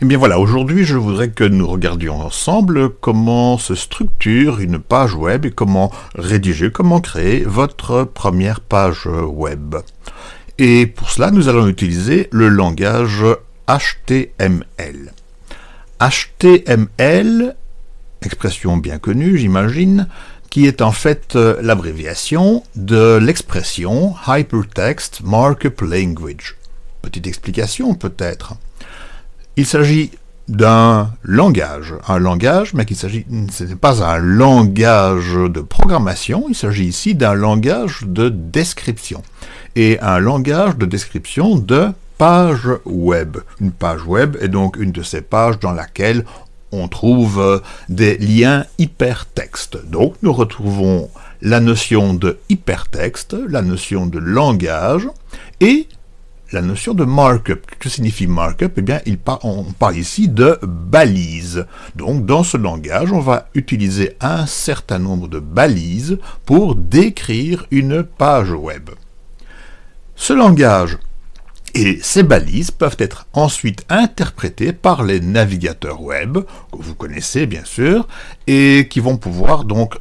Eh bien voilà, aujourd'hui je voudrais que nous regardions ensemble comment se structure une page web et comment rédiger, comment créer votre première page web. Et pour cela, nous allons utiliser le langage HTML. HTML, expression bien connue j'imagine, qui est en fait euh, l'abréviation de l'expression Hypertext Markup Language. Petite explication peut-être. Il s'agit d'un langage, un langage, mais qu'il s'agit, ce n'est pas un langage de programmation, il s'agit ici d'un langage de description, et un langage de description de page web. Une page web est donc une de ces pages dans laquelle on trouve des liens hypertextes. Donc nous retrouvons la notion de hypertexte, la notion de langage, et la notion de markup. Que signifie markup? Eh bien, on parle ici de balises. Donc, dans ce langage, on va utiliser un certain nombre de balises pour décrire une page web. Ce langage et ces balises peuvent être ensuite interprétées par les navigateurs web, que vous connaissez bien sûr, et qui vont pouvoir donc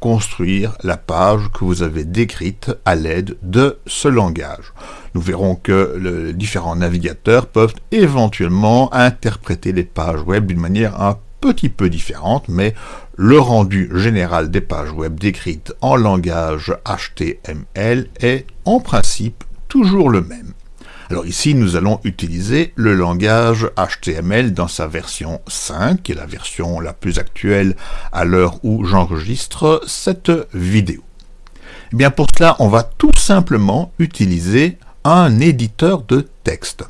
reconstruire la page que vous avez décrite à l'aide de ce langage nous verrons que les différents navigateurs peuvent éventuellement interpréter les pages web d'une manière un petit peu différente, mais le rendu général des pages web décrites en langage HTML est en principe toujours le même. Alors ici, nous allons utiliser le langage HTML dans sa version 5, qui est la version la plus actuelle à l'heure où j'enregistre cette vidéo. Eh bien pour cela, on va tout simplement utiliser un éditeur de texte.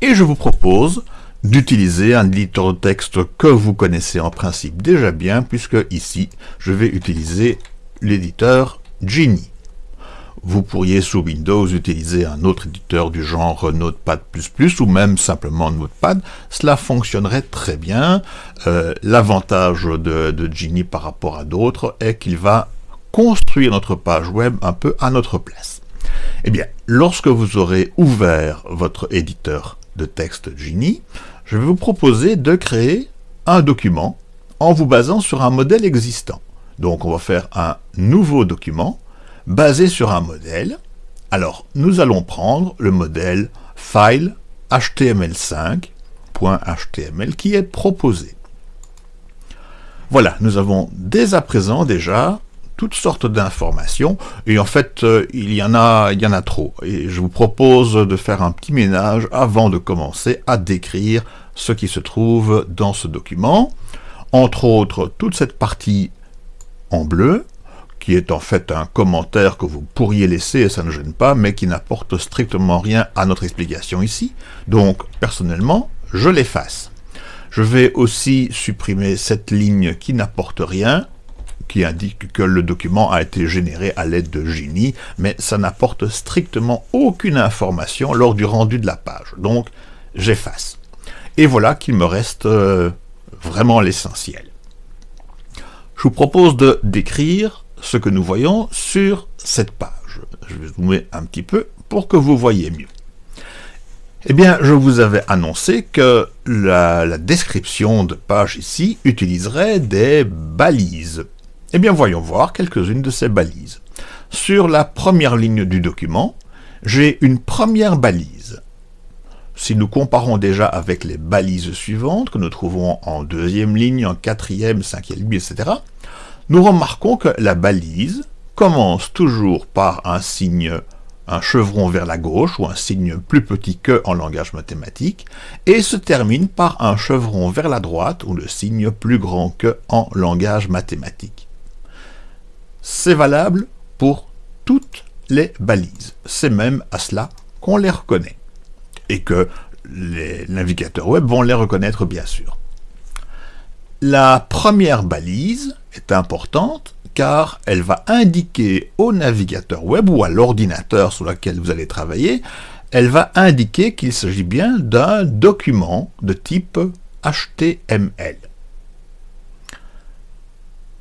Et je vous propose d'utiliser un éditeur de texte que vous connaissez en principe déjà bien, puisque ici, je vais utiliser l'éditeur Genie. Vous pourriez sous Windows utiliser un autre éditeur du genre Notepad++ ou même simplement Notepad. Cela fonctionnerait très bien. Euh, l'avantage de, de Genie par rapport à d'autres est qu'il va construire notre page web un peu à notre place. Eh bien, lorsque vous aurez ouvert votre éditeur de texte Genie, je vais vous proposer de créer un document en vous basant sur un modèle existant. Donc on va faire un nouveau document basé sur un modèle. Alors, nous allons prendre le modèle file html5.html qui est proposé. Voilà, nous avons dès à présent déjà toutes sortes d'informations, et en fait, euh, il, y en a, il y en a trop. Et je vous propose de faire un petit ménage avant de commencer à décrire ce qui se trouve dans ce document. Entre autres, toute cette partie en bleu, qui est en fait un commentaire que vous pourriez laisser, et ça ne gêne pas, mais qui n'apporte strictement rien à notre explication ici. Donc, personnellement, je l'efface. Je vais aussi supprimer cette ligne qui n'apporte rien, qui indique que le document a été généré à l'aide de Genie, mais ça n'apporte strictement aucune information lors du rendu de la page. Donc, j'efface. Et voilà qu'il me reste euh, vraiment l'essentiel. Je vous propose de décrire ce que nous voyons sur cette page. Je vais zoomer un petit peu pour que vous voyez mieux. Eh bien, je vous avais annoncé que la description de page ici utiliserait des balises. Eh bien, voyons voir quelques-unes de ces balises. Sur la première ligne du document, j'ai une première balise. Si nous comparons déjà avec les balises suivantes, que nous trouvons en deuxième ligne, en quatrième, cinquième ligne, etc., nous remarquons que la balise commence toujours par un signe, un chevron vers la gauche, ou un signe plus petit que en langage mathématique, et se termine par un chevron vers la droite, ou le signe plus grand que en langage mathématique c'est valable pour toutes les balises. C'est même à cela qu'on les reconnaît. Et que les navigateurs web vont les reconnaître bien sûr. La première balise est importante car elle va indiquer au navigateur web ou à l'ordinateur sur lequel vous allez travailler, elle va indiquer qu'il s'agit bien d'un document de type HTML.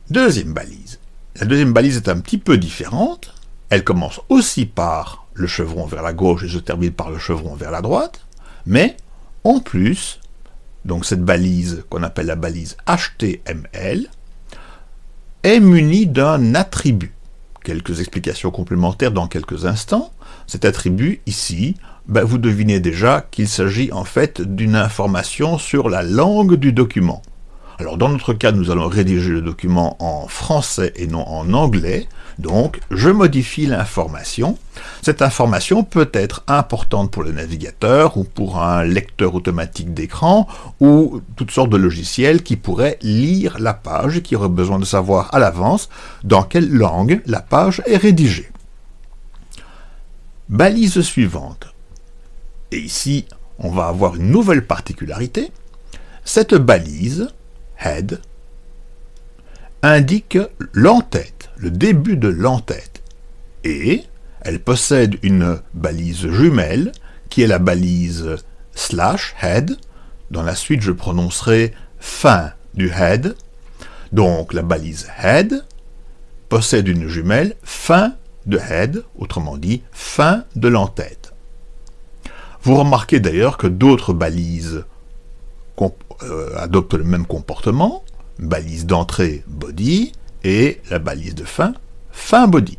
Deuxième balise. La deuxième balise est un petit peu différente. Elle commence aussi par le chevron vers la gauche et se termine par le chevron vers la droite. Mais, en plus, donc cette balise qu'on appelle la balise HTML, est munie d'un attribut. Quelques explications complémentaires dans quelques instants. Cet attribut, ici, ben, vous devinez déjà qu'il s'agit en fait d'une information sur la langue du document. Alors dans notre cas, nous allons rédiger le document en français et non en anglais, donc je modifie l'information. Cette information peut être importante pour le navigateur ou pour un lecteur automatique d'écran ou toutes sortes de logiciels qui pourraient lire la page et qui auraient besoin de savoir à l'avance dans quelle langue la page est rédigée. Balise suivante. Et ici, on va avoir une nouvelle particularité. Cette balise head, indique l'entête, le début de l'entête. Et elle possède une balise jumelle, qui est la balise slash head. Dans la suite, je prononcerai fin du head. Donc la balise head possède une jumelle fin de head, autrement dit, fin de l'entête. Vous remarquez d'ailleurs que d'autres balises euh, adopte le même comportement, balise d'entrée body et la balise de fin, fin body.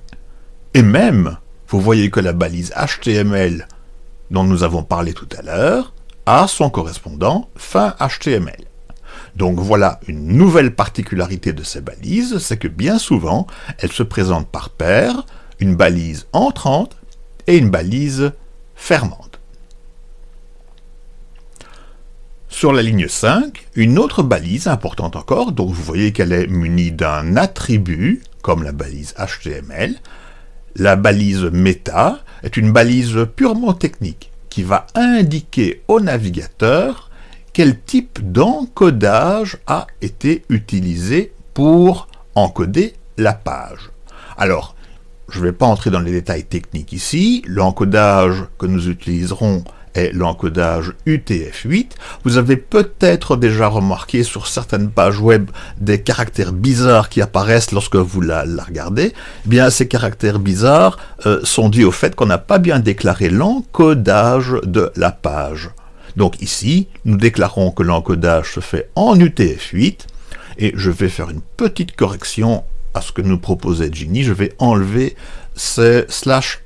Et même, vous voyez que la balise HTML dont nous avons parlé tout à l'heure a son correspondant fin HTML. Donc voilà une nouvelle particularité de ces balises, c'est que bien souvent, elles se présentent par paire, une balise entrante et une balise fermante. Sur la ligne 5, une autre balise importante encore, donc vous voyez qu'elle est munie d'un attribut, comme la balise HTML. La balise meta est une balise purement technique, qui va indiquer au navigateur quel type d'encodage a été utilisé pour encoder la page. Alors, je ne vais pas entrer dans les détails techniques ici, l'encodage que nous utiliserons l'encodage UTF-8. Vous avez peut-être déjà remarqué sur certaines pages web des caractères bizarres qui apparaissent lorsque vous la, regardez. Eh bien, ces caractères bizarres euh, sont dus au fait qu'on n'a pas bien déclaré l'encodage de la page. Donc ici, nous déclarons que l'encodage se fait en UTF-8, et je vais faire une petite correction à ce que nous proposait Ginny. Je vais enlever ce slash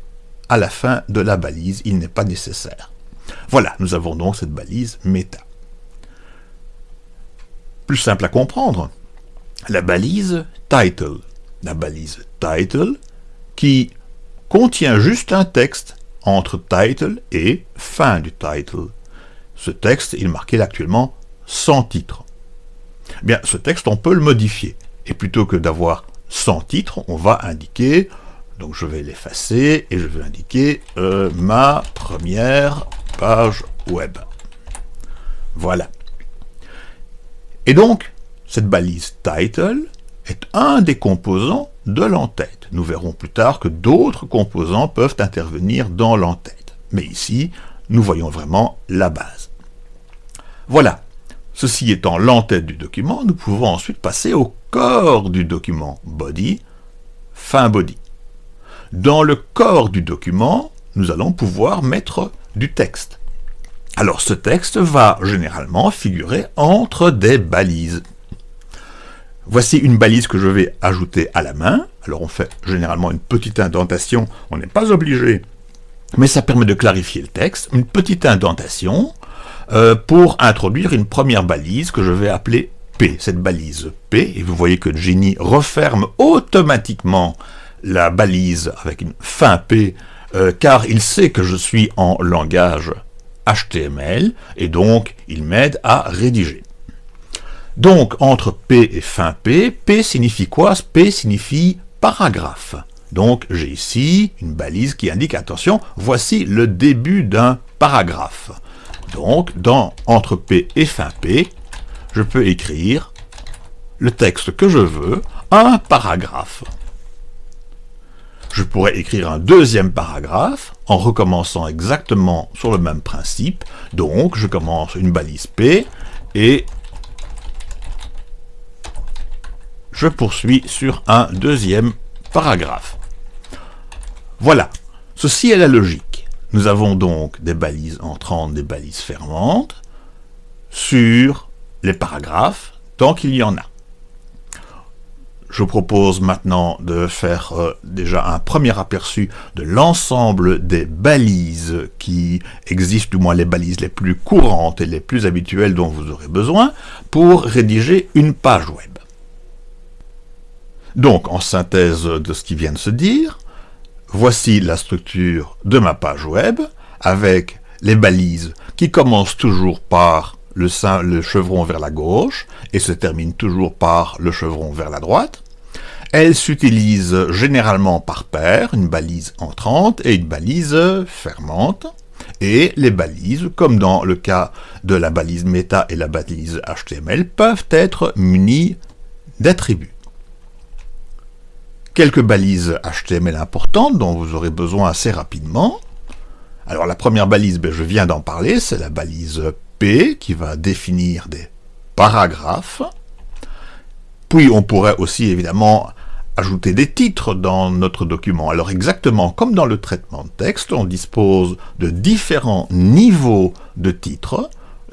à la fin de la balise, il n'est pas nécessaire. Voilà, nous avons donc cette balise méta. Plus simple à comprendre, la balise title. La balise title qui contient juste un texte entre title et fin du title. Ce texte est marqué actuellement sans titre. Bien, ce texte, on peut le modifier. Et plutôt que d'avoir sans titre, on va indiquer, donc je vais l'effacer, et je vais indiquer euh, ma première page web. Voilà. Et donc, cette balise title est un des composants de l'entête. Nous verrons plus tard que d'autres composants peuvent intervenir dans l'entête. Mais ici, nous voyons vraiment la base. Voilà. Ceci étant l'entête du document, nous pouvons ensuite passer au corps du document, body, fin body. Dans le corps du document, nous allons pouvoir mettre du texte. Alors ce texte va généralement figurer entre des balises. Voici une balise que je vais ajouter à la main. Alors on fait généralement une petite indentation, on n'est pas obligé, mais ça permet de clarifier le texte. Une petite indentation euh, pour introduire une première balise que je vais appeler P. Cette balise P, et vous voyez que Genie referme automatiquement la balise avec une fin P euh, car il sait que je suis en langage HTML, et donc il m'aide à rédiger. Donc, entre P et fin P, P signifie quoi? P signifie paragraphe. Donc, j'ai ici une balise qui indique, attention, voici le début d'un paragraphe. Donc, dans entre P et fin P, je peux écrire le texte que je veux, un paragraphe je pourrais écrire un deuxième paragraphe en recommençant exactement sur le même principe. Donc, je commence une balise P et je poursuis sur un deuxième paragraphe. Voilà, ceci est la logique. nous avons donc des balises entrantes, des balises fermantes sur les paragraphes, tant qu'il y en a. Je propose maintenant de faire euh, déjà un premier aperçu de l'ensemble des balises qui existent, du moins les balises les plus courantes et les plus habituelles dont vous aurez besoin pour rédiger une page web. Donc, en synthèse de ce qui vient de se dire, voici la structure de ma page web avec les balises qui commencent toujours par le, chevron vers la gauche et se terminent toujours par le chevron vers la droite. Elles s'utilisent généralement par paire, une balise entrante et une balise fermante. Et les balises, comme dans le cas de la balise méta et la balise HTML, peuvent être munies d'attributs quelques balises HTML importantes dont vous aurez besoin assez rapidement. Alors la première balise, ben, je viens d'en parler, c'est la balise Qui va définir des paragraphes. Puis on pourrait aussi évidemment ajouter des titres dans notre document. Alors exactement comme dans le traitement de texte, on dispose de différents niveaux de titres.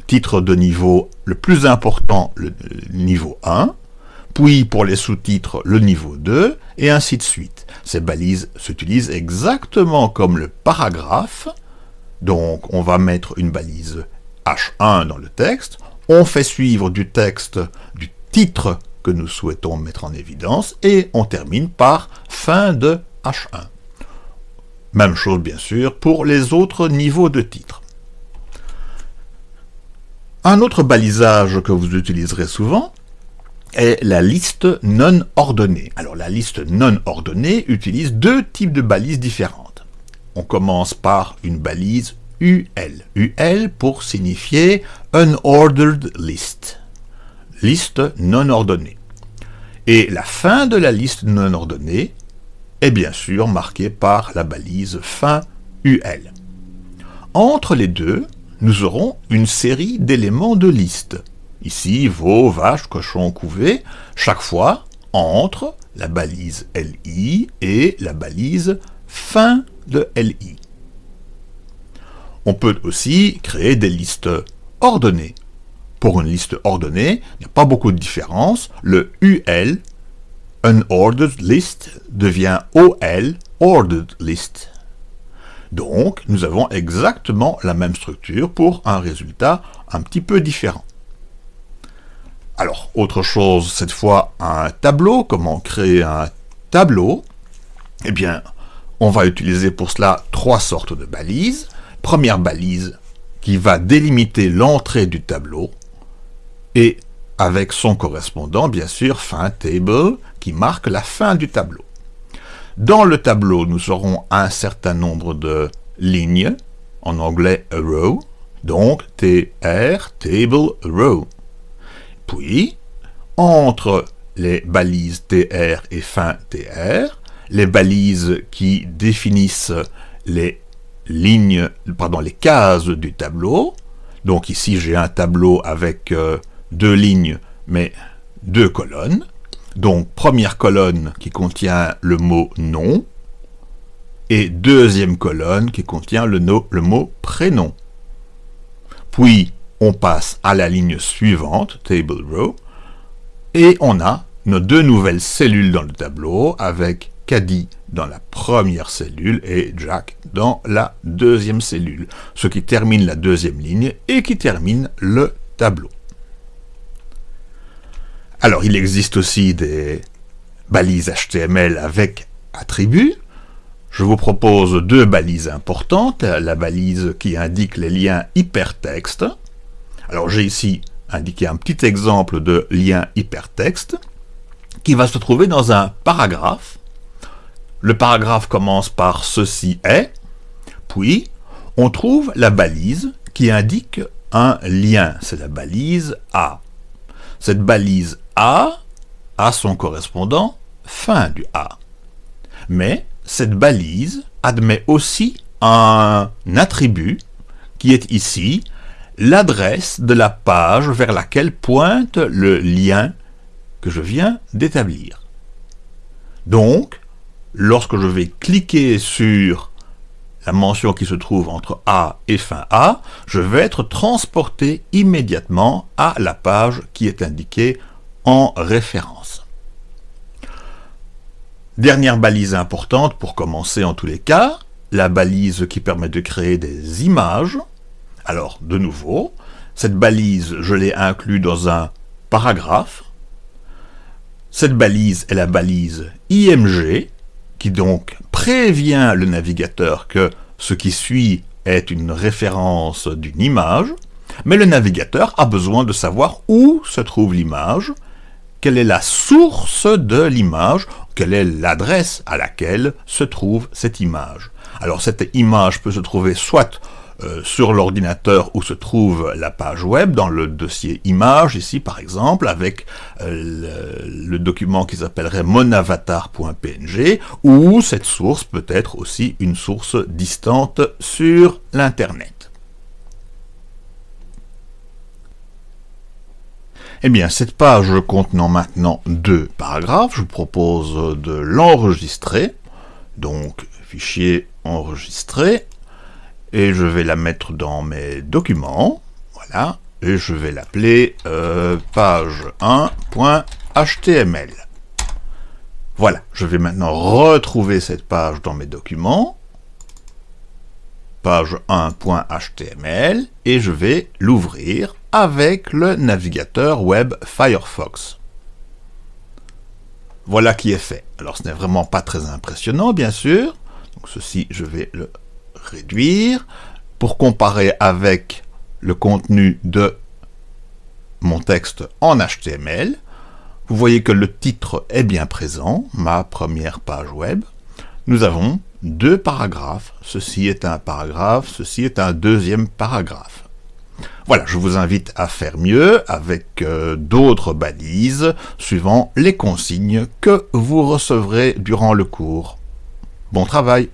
Titre de niveau le plus important, le niveau 1, puis pour les sous-titres le niveau 2, et ainsi de suite. Ces balises s'utilisent exactement comme le paragraphe, donc on va mettre une balise H1 dans le texte, on fait suivre du texte du titre que nous souhaitons mettre en évidence, et on termine par fin de H1. Même chose bien sûr pour les autres niveaux de titres. Un autre balisage que vous utiliserez souvent, est la liste non ordonnée. Alors la liste non ordonnée utilise deux types de balises différentes. On commence par une balise UL. UL pour signifier Unordered List. Liste non ordonnée. Et la fin de la liste non ordonnée est bien sûr marquée par la balise fin UL. Entre les deux, nous aurons une série d'éléments de liste. Ici, veau, vache, cochon, couvé, chaque fois entre la balise LI et la balise fin de LI. On peut aussi créer des listes ordonnées. Pour une liste ordonnée, il n'y a pas beaucoup de différence. Le UL, Unordered List, devient OL, Ordered List. Donc, nous avons exactement la même structure pour un résultat un petit peu différent. Alors, autre chose, cette fois, un tableau. Comment créer un tableau? Eh bien, on va utiliser pour cela trois sortes de balises. Première balise qui va délimiter l'entrée du tableau et avec son correspondant, bien sûr, fin table, qui marque la fin du tableau. Dans le tableau, nous aurons un certain nombre de lignes, en anglais a row, donc TR, table, row. Puis, entre les balises TR et fin TR, les balises qui définissent les lignes, pardon, les cases du tableau. Donc ici, j'ai un tableau avec euh, deux lignes, mais deux colonnes. Donc, première colonne qui contient le mot « nom » et deuxième colonne qui contient le, le mot « prénom ». Puis, on passe à la ligne suivante, table row, et on a nos deux nouvelles cellules dans le tableau, avec Caddy dans la première cellule et Jack dans la deuxième cellule, ce qui termine la deuxième ligne et qui termine le tableau. Alors, il existe aussi des balises HTML avec attributs. Je vous propose deux balises importantes, la balise qui indique les liens hypertextes, alors j'ai ici indiqué un petit exemple de lien hypertexte qui va se trouver dans un paragraphe. Le paragraphe commence par « ceci est », puis on trouve la balise qui indique un lien, c'est la balise A. Cette balise A a son correspondant fin du A. Mais cette balise admet aussi un attribut qui est ici l'adresse de la page vers laquelle pointe le lien que je viens d'établir. Donc, lorsque je vais cliquer sur la mention qui se trouve entre A et fin A, je vais être transporté immédiatement à la page qui est indiquée en référence. Dernière balise importante pour commencer en tous les cas, la balise qui permet de créer des images. Alors, de nouveau, cette balise, je l'ai inclus dans un paragraphe. Cette balise est la balise IMG, qui donc prévient le navigateur que ce qui suit est une référence d'une image, mais le navigateur a besoin de savoir où se trouve l'image, quelle est la source de l'image, quelle est l'adresse à laquelle se trouve cette image. Alors cette image peut se trouver soit euh, sur l'ordinateur où se trouve la page web, dans le dossier image, ici par exemple, avec euh, le, document qui s'appellerait monavatar.png, ou cette source peut être aussi une source distante sur l'Internet. Eh bien, cette page contenant maintenant deux paragraphes, je vous propose de l'enregistrer. Donc, fichier enregistré, et je vais la mettre dans mes documents, voilà, et je vais l'appeler euh, page 1.html. Voilà, je vais maintenant retrouver cette page dans mes documents, page 1.html, et je vais l'ouvrir avec le navigateur web Firefox. Voilà qui est fait. Alors ce n'est vraiment pas très impressionnant, bien sûr. Donc ceci, je vais le réduire pour comparer avec le contenu de mon texte en HTML. Vous voyez que le titre est bien présent, ma première page web. Nous avons deux paragraphes. Ceci est un paragraphe, ceci est un deuxième paragraphe. Voilà, je vous invite à faire mieux avec euh, d'autres balises suivant les consignes que vous recevrez durant le cours. Bon travail